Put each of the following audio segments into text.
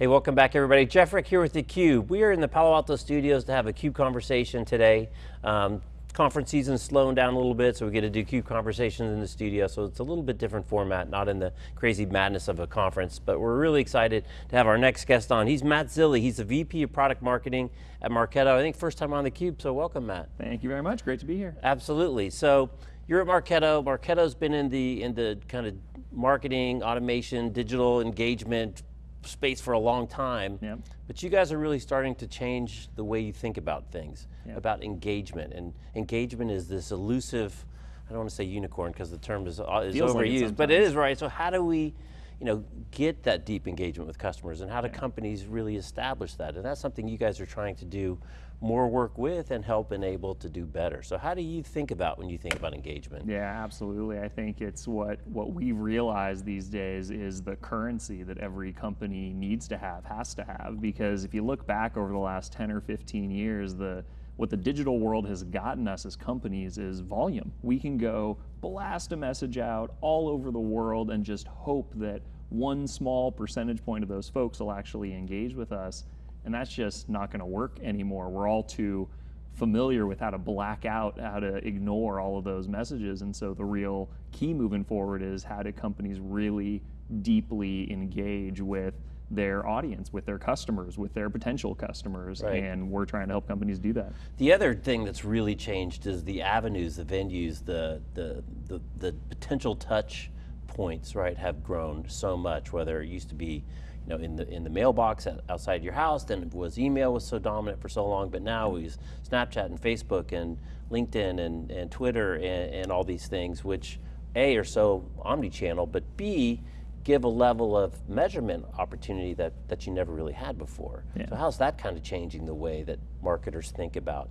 Hey, welcome back everybody. Jeff Frick here with theCUBE. We are in the Palo Alto studios to have a CUBE conversation today. Um, conference season's slowing down a little bit, so we get to do CUBE conversations in the studio, so it's a little bit different format, not in the crazy madness of a conference, but we're really excited to have our next guest on. He's Matt Zilli, he's the VP of Product Marketing at Marketo. I think first time on theCUBE, so welcome Matt. Thank you very much, great to be here. Absolutely, so you're at Marketo. Marketo's been in the, in the kind of marketing, automation, digital engagement, space for a long time, yep. but you guys are really starting to change the way you think about things, yep. about engagement. And engagement is this elusive, I don't want to say unicorn because the term is, uh, is overused, like but it is right. So how do we you know, get that deep engagement with customers and how do yeah. companies really establish that? And that's something you guys are trying to do more work with and help enable to do better. So how do you think about when you think about engagement? Yeah, absolutely. I think it's what, what we realize these days is the currency that every company needs to have, has to have, because if you look back over the last 10 or 15 years, the what the digital world has gotten us as companies is volume. We can go blast a message out all over the world and just hope that one small percentage point of those folks will actually engage with us. And that's just not going to work anymore. We're all too familiar with how to black out, how to ignore all of those messages. And so the real key moving forward is how do companies really deeply engage with their audience, with their customers, with their potential customers, right. and we're trying to help companies do that. The other thing that's really changed is the avenues, the venues, the, the, the, the potential touch points, right, have grown so much, whether it used to be you know, in the in the mailbox outside your house. Then it was email was so dominant for so long, but now we use Snapchat and Facebook and LinkedIn and, and Twitter and, and all these things, which A are so omni-channel, but B give a level of measurement opportunity that, that you never really had before. Yeah. So how's that kind of changing the way that marketers think about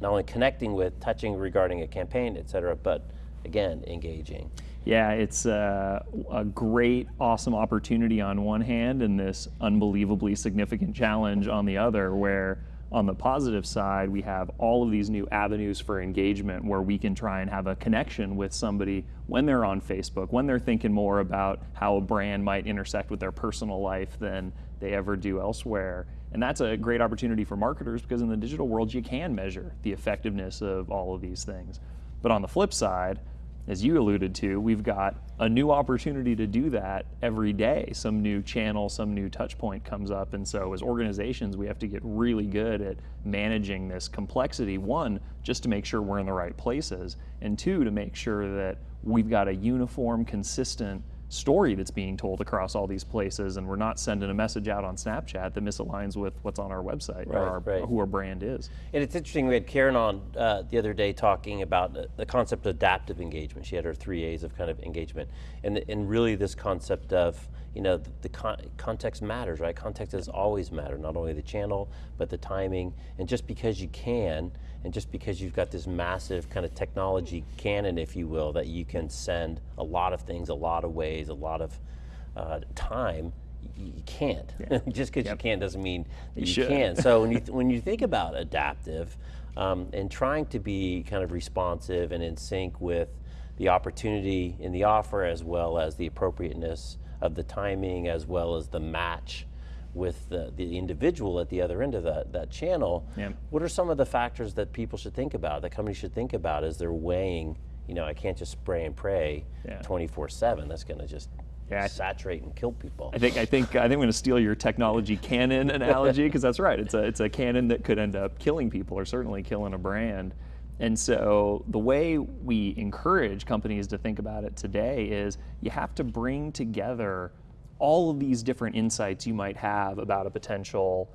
not only connecting with, touching regarding a campaign, et cetera, but again, engaging? Yeah, it's a, a, great, awesome opportunity on one hand and this unbelievably significant challenge on the other where on the positive side, we have all of these new avenues for engagement where we can try and have a connection with somebody when they're on Facebook, when they're thinking more about how a brand might intersect with their personal life than they ever do elsewhere. And that's a great opportunity for marketers because in the digital world, you can measure the effectiveness of all of these things. But on the flip side, as you alluded to, we've got a new opportunity to do that every day. Some new channel, some new touch point comes up. And so as organizations, we have to get really good at managing this complexity. One, just to make sure we're in the right places. And two, to make sure that we've got a uniform, consistent story that's being told across all these places and we're not sending a message out on Snapchat that misaligns with what's on our website right, or our, right. who our brand is. And it's interesting, we had Karen on uh, the other day talking about the concept of adaptive engagement. She had her three A's of kind of engagement and, and really this concept of you know, the, the con context matters, right? Context has always mattered, not only the channel, but the timing. And just because you can, and just because you've got this massive kind of technology cannon, if you will, that you can send a lot of things, a lot of ways, a lot of uh, time, you, can't. Yeah. just because yep. you can doesn't mean that you, you can. so when you, when you think about adaptive, um, and trying to be kind of responsive and in sync with the opportunity in the offer as well as the appropriateness of the timing as well as the match with the, the individual at the other end of that, that channel. Yeah. What are some of the factors that people should think about, that companies should think about as they're weighing, you know, I can't just spray and pray 24-7, that's going to just yeah, saturate and kill people. I think I think I think I'm going to steal your technology cannon analogy because that's right. It's a it's a cannon that could end up killing people or certainly killing a brand. And so the way we encourage companies to think about it today is you have to bring together all of these different insights you might have about a potential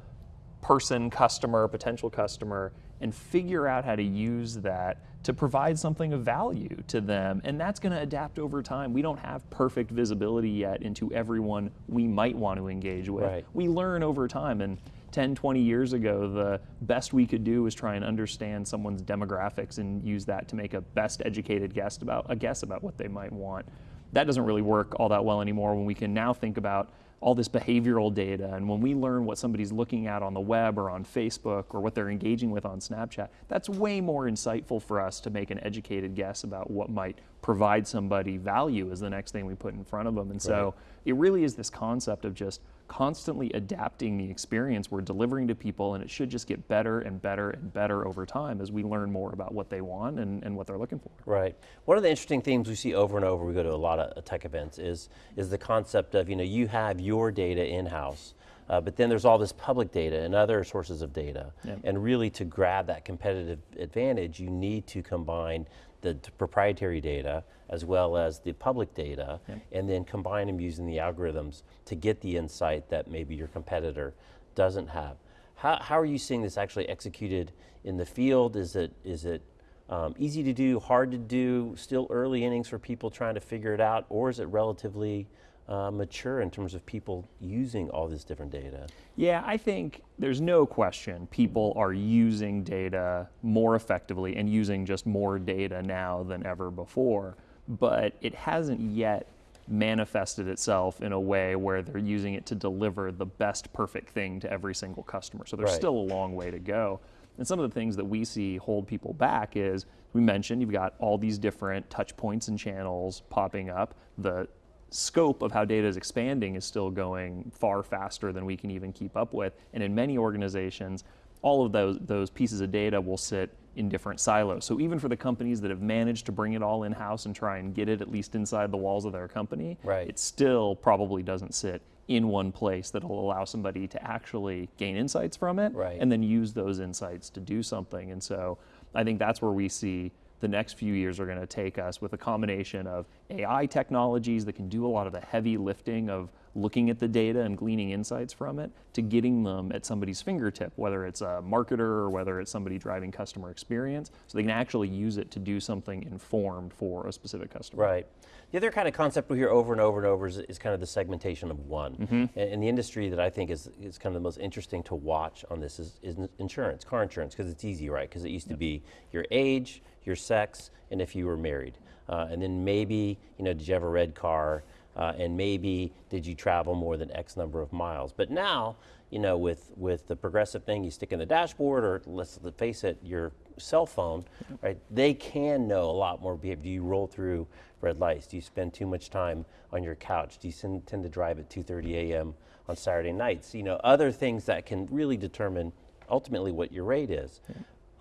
person, customer, potential customer, and figure out how to use that to provide something of value to them. And that's going to adapt over time. We don't have perfect visibility yet into everyone we might want to engage with. Right. We learn over time. And 10, 20 years ago, the best we could do was try and understand someone's demographics and use that to make a best educated guess about a guess about what they might want. That doesn't really work all that well anymore when we can now think about all this behavioral data and when we learn what somebody's looking at on the web or on Facebook or what they're engaging with on Snapchat, that's way more insightful for us to make an educated guess about what might provide somebody value as the next thing we put in front of them. And so it really is this concept of just constantly adapting the experience we're delivering to people, and it should just get better and better and better over time as we learn more about what they want and, and what they're looking for. Right. One of the interesting themes we see over and over, we go to a lot of tech events, is, is the concept of, you know, you have your data in-house, uh, but then there's all this public data and other sources of data. Yep. And really to grab that competitive advantage, you need to combine the proprietary data as well as the public data Yep. and then combine them using the algorithms to get the insight that maybe your competitor doesn't have. How, how are you seeing this actually executed in the field? Is it, is it um, easy to do, hard to do, still early innings for people trying to figure it out, or is it relatively uh, mature in terms of people using all this different data? Yeah, I think there's no question people are using data more effectively and using just more data now than ever before, but it hasn't yet manifested itself in a way where they're using it to deliver the best perfect thing to every single customer. So there's Right. still a long way to go. And some of the things that we see hold people back is we mentioned you've got all these different touch points and channels popping up. The scope of how data is expanding is still going far faster than we can even keep up with. And in many organizations, all of those, those pieces of data will sit in different silos. So even for the companies that have managed to bring it all in-house and try and get it at least inside the walls of their company, Right. it still probably doesn't sit in one place that'll allow somebody to actually gain insights from it Right. and then use those insights to do something. And so I think that's where we see the next few years are going to take us with a combination of AI technologies that can do a lot of the heavy lifting of looking at the data and gleaning insights from it to getting them at somebody's fingertip, whether it's a marketer or whether it's somebody driving customer experience, so they can actually use it to do something informed for a specific customer. Right. The other kind of concept we hear over and over and over is, is kind of the segmentation of one. Mm-hmm. And, and the industry that I think is, is kind of the most interesting to watch on this is, is insurance, car insurance, because it's easy, right? Because it used to be your age, your sex, and if you were married. Uh, and then maybe, you know, did you have a red car? Uh, and maybe did you travel more than X number of miles? But now, you know, with, with the progressive thing you stick in the dashboard, or let's face it, your cell phone, right? They can know a lot more behavior. Do you roll through red lights? Do you spend too much time on your couch? Do you tend to drive at 2:30 a.m. on Saturday nights? You know, other things that can really determine ultimately what your rate is.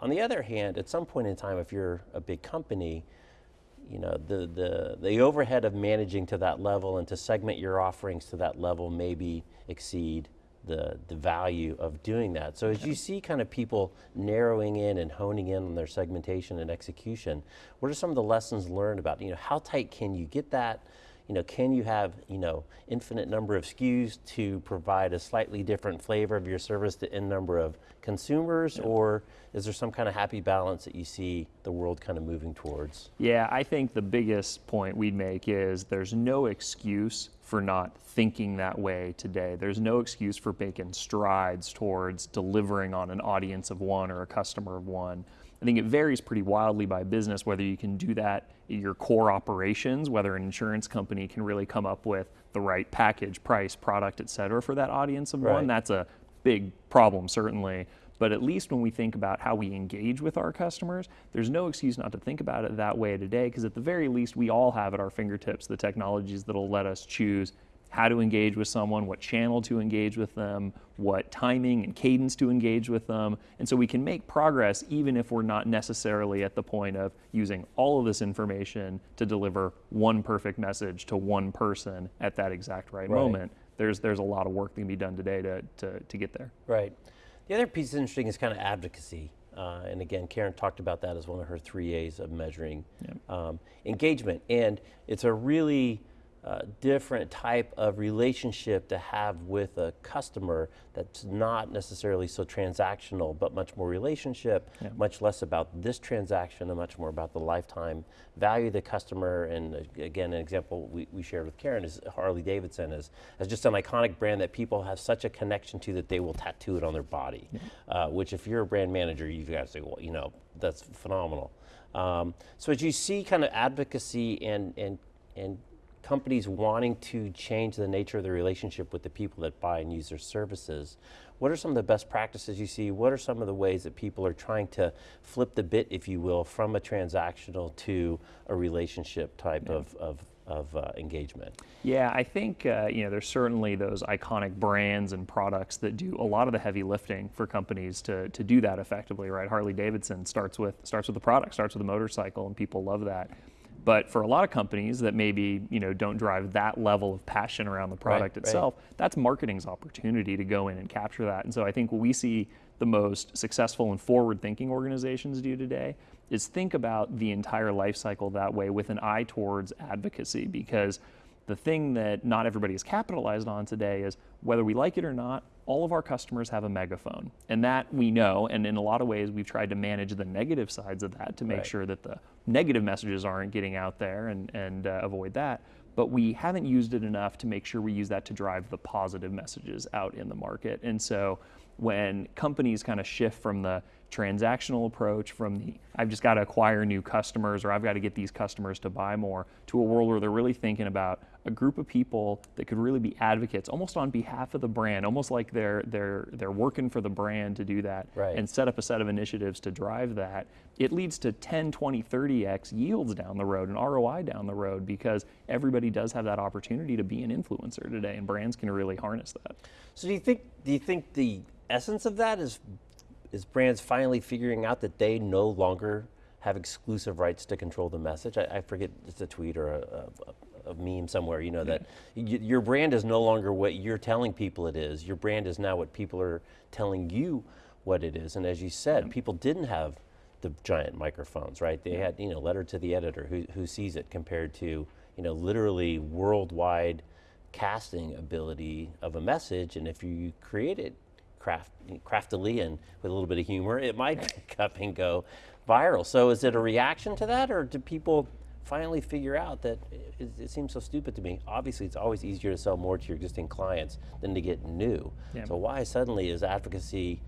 On the other hand, at some point in time, if you're a big company, you know, the, the, the overhead of managing to that level and to segment your offerings to that level maybe exceed the, the value of doing that. So as you see kind of people narrowing in and honing in on their segmentation and execution, what are some of the lessons learned about, you know, how tight can you get that? You know, can you have, you know, infinite number of SKUs to provide a slightly different flavor of your service to n number of consumers? Or is there some kind of happy balance that you see the world kind of moving towards? Yeah, I think the biggest point we'd make is there's no excuse for not thinking that way today. There's no excuse for making strides towards delivering on an audience of one or a customer of one. I think it varies pretty wildly by business whether you can do that in your core operations, whether an insurance company can really come up with the right package, price, product, et cetera, for that audience of Right. one. That's a big problem, certainly. But at least when we think about how we engage with our customers, there's no excuse not to think about it that way today, because at the very least, we all have at our fingertips the technologies that'll let us choose how to engage with someone, what channel to engage with them, what timing and cadence to engage with them. And so we can make progress even if we're not necessarily at the point of using all of this information to deliver one perfect message to one person at that exact right, Right. moment. There's, there's a lot of work that can be done today to, to, to get there. Right. The other piece that's interesting is kind of advocacy. Uh, and again, Karen talked about that as one of her three A's of measuring um, engagement. And it's a really uh, different type of relationship to have with a customer that's not necessarily so transactional, but much more relationship, Yeah. much less about this transaction and much more about the lifetime value of the customer. And uh, again, an example we, we shared with Karen is Harley Davidson is, as just an iconic brand that people have such a connection to that they will tattoo it on their body. Uh, which, if you're a brand manager, you've got to say, well, you know, that's phenomenal. Um, so as you see kind of advocacy and, and, and companies wanting to change the nature of the relationship with the people that buy and use their services. What are some of the best practices you see? What are some of the ways that people are trying to flip the bit, if you will, from a transactional to a relationship type of, of of uh, engagement. Yeah, I think uh, you know there's certainly those iconic brands and products that do a lot of the heavy lifting for companies to to do that effectively, right? Harley Davidson starts with starts with the product, starts with the motorcycle, and people love that. But for a lot of companies that maybe you know don't drive that level of passion around the product right. itself, that's marketing's opportunity to go in and capture that. And so I think what we see the most successful and forward-thinking organizations do today is think about the entire life cycle that way with an eye towards advocacy because the thing that not everybody is capitalized on today is whether we like it or not, all of our customers have a megaphone. And that we know, and in a lot of ways, we've tried to manage the negative sides of that to make Right. sure that the negative messages aren't getting out there and, and uh, avoid that. But we haven't used it enough to make sure we use that to drive the positive messages out in the market. And so when companies kind of shift from the transactional approach, from the I've just got to acquire new customers or I've got to get these customers to buy more, to a world where they're really thinking about a group of people that could really be advocates almost on behalf of the brand, almost like they're they're they're working for the brand to do that Right. and set up a set of initiatives to drive that. It leads to 10, 20, 30x yields down the road and ROI down the road because everybody does have that opportunity to be an influencer today and brands can really harness that. So do you think do you think the essence of that is is brands finally figuring out that they no longer have exclusive rights to control the message? I, I forget it's a tweet or a, a, a meme somewhere. You know mm-hmm. that y- your brand is no longer what you're telling people it is. Your brand is now what people are telling you what it is. And as you said, mm-hmm. people didn't have the giant microphones, right? They had you know letter to the editor who who sees it compared to you know literally worldwide casting ability of a message, and if you create it craft, craftily and with a little bit of humor, it might pick up and go viral. So is it a reaction to that, or do people finally figure out that it, it seems so stupid to me? Obviously, it's always easier to sell more to your existing clients than to get new. Yeah. So why suddenly is advocacy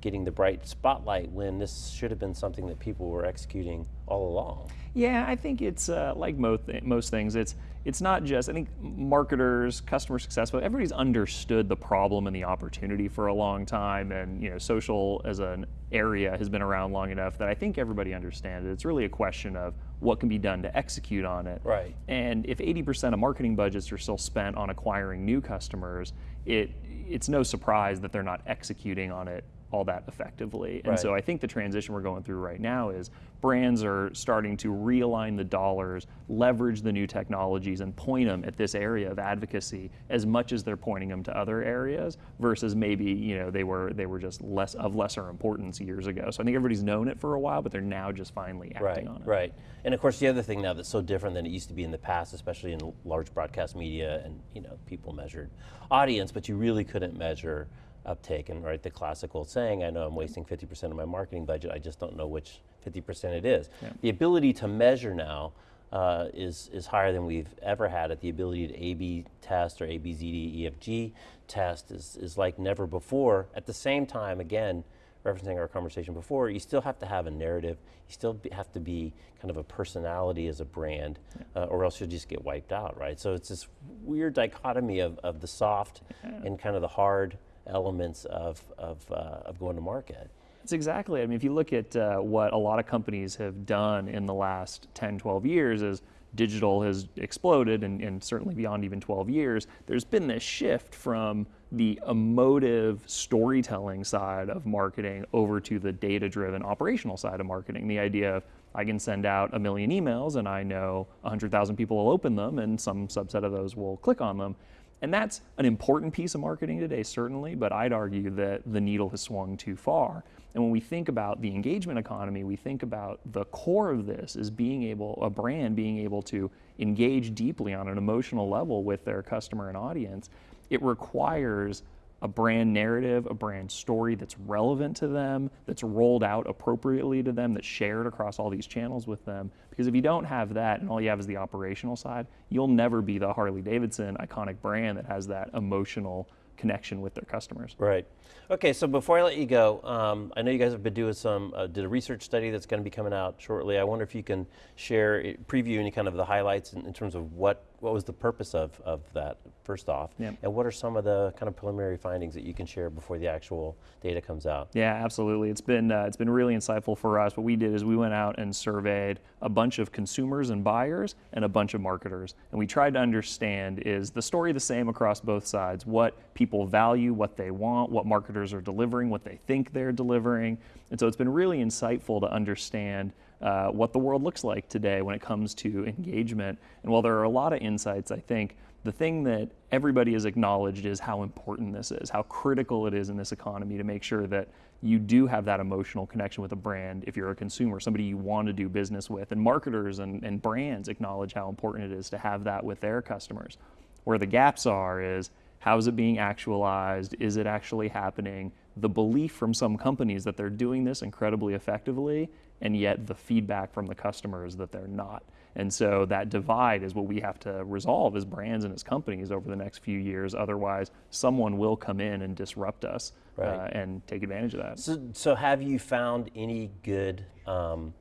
getting the bright spotlight when this should have been something that people were executing all along? Yeah, I think it's uh, like most most things. It's it's not just I think marketers, customer success, but everybody's understood the problem and the opportunity for a long time, and you know, social as an area has been around long enough that I think everybody understands it. It's really a question of what can be done to execute on it. Right. And if 80% of marketing budgets are still spent on acquiring new customers, it it's no surprise that they're not executing on it all that effectively. And Right. so I think the transition we're going through right now is brands are starting to realign the dollars, leverage the new technologies, and point them at this area of advocacy as much as they're pointing them to other areas versus maybe you know they were they were just less of lesser importance years ago. So I think everybody's known it for a while, but they're now just finally acting Right, on it. right. And of course, the other thing now that's so different than it used to be in the past, especially in large broadcast media, and you know, people measured audience, but you really couldn't measure uptake. And right, the classical saying, "I know I'm wasting 50% of my marketing budget. I just don't know which 50% it is." The ability to measure now. Uh, is is higher than we've ever had it. The ability to A/B test or ABZD EFG test is is like never before. At the same time, again, referencing our conversation before, you still have to have a narrative. You still be, have to be kind of a personality as a brand, uh, or else you'll just get wiped out, right? So it's this weird dichotomy of, of the soft and kind of the hard elements of, of, uh, of going to market. That's exactly. I mean, if you look at uh, what a lot of companies have done in the last 10, 12 years, as digital has exploded, and, and certainly beyond even 12 years, there's been this shift from the emotive storytelling side of marketing over to the data driven operational side of marketing. The idea of I can send out a million emails and I know 100,000 people will open them and some subset of those will click on them. And that's an important piece of marketing today, certainly, but I'd argue that the needle has swung too far. And when we think about the engagement economy, we think about the core of this is being able, a brand being able to engage deeply on an emotional level with their customer and audience. It requires a brand narrative, a brand story that's relevant to them, that's rolled out appropriately to them, that's shared across all these channels with them. Because if you don't have that and all you have is the operational side, you'll never be the Harley Davidson iconic brand that has that emotional connection with their customers. Right. Okay, so before I let you go, um, I know you guys have been doing some, uh, did a research study that's going to be coming out shortly. I wonder if you can share, eh, preview any kind of the highlights in, in terms of what what was the purpose of, of that, first off? Yep. And what are some of the kind of preliminary findings that you can share before the actual data comes out? Yeah, absolutely. It's been uh, it's been really insightful for us. What we did is we went out and surveyed a bunch of consumers and buyers and a bunch of marketers, and we tried to understand is the story the same across both sides? What people value, what they want, what marketers are delivering, what they think they're delivering, and so it's been really insightful to understand. Uh, what the world looks like today when it comes to engagement. And while there are a lot of insights, I think the thing that everybody has acknowledged is how important this is, how critical it is in this economy to make sure that you do have that emotional connection with a brand if you're a consumer, somebody you want to do business with. And marketers and, and brands acknowledge how important it is to have that with their customers. Where the gaps are is how is it being actualized? Is it actually happening? The belief from some companies that they're doing this incredibly effectively, and yet the feedback from the customers that they're not. And so that divide is what we have to resolve as brands and as companies over the next few years. Otherwise, someone will come in and disrupt us uh, and take advantage of that. So, so have you found any good um,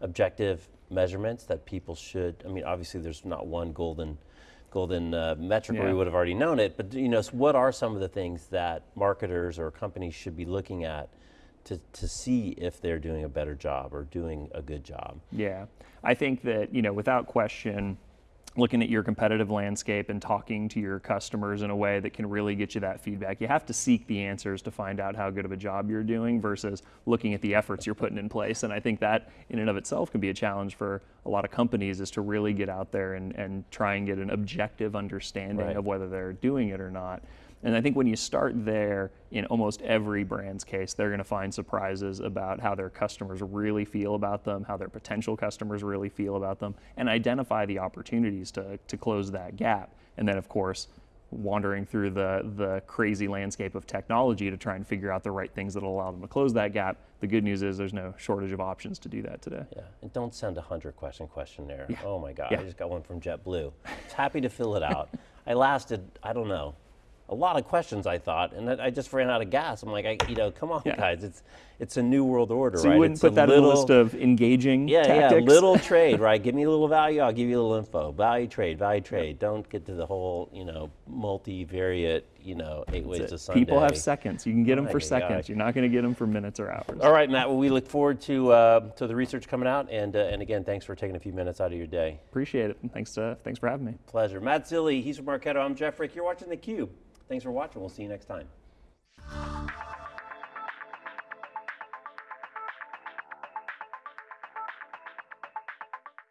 objective measurements that people should? I mean, obviously, there's not one golden golden uh, metric where Yeah. we would have already known it. But you know, so what are some of the things that marketers or companies should be looking at to, to see if they're doing a better job or doing a good job? Yeah, I think that you know, without question, looking at your competitive landscape and talking to your customers in a way that can really get you that feedback. You have to seek the answers to find out how good of a job you're doing versus looking at the efforts you're putting in place. And I think that in and of itself can be a challenge for a lot of companies is to really get out there and, and try and get an objective understanding Right. of whether they're doing it or not. And I think when you start there, in almost every brand's case, they're going to find surprises about how their customers really feel about them, how their potential customers really feel about them, and identify the opportunities to, to close that gap. And then, of course, wandering through the, the crazy landscape of technology to try and figure out the right things that will allow them to close that gap. The good news is there's no shortage of options to do that today. Yeah, and don't send a hundred question questionnaire. Yeah. Oh my God, Yeah. I just got one from JetBlue. I was happy to fill it out. I lasted, I don't know, a lot of questions. I thought, and I just ran out of gas. I'm like, I, you know, come on, Yeah. guys, it's it's a new world order, So right? you wouldn't it's put that little, in the list of engaging yeah, tactics? yeah, little trade, right? Give me a little value, I'll give you a little info. Value trade, value trade. Don't get to the whole, you know, multivariate, you know, eight ways to Sunday. People have seconds. You can get them My for seconds. You're not going to get them for minutes or hours. All right, Matt. Well, we look forward to uh, to the research coming out, and uh, and again, thanks for taking a few minutes out of your day. Appreciate it. Thanks, to, thanks for having me. Pleasure. Matt Zilli, he's from Marketo. I'm Jeff Frick. You're watching theCUBE. Thanks for watching. We'll see you next time.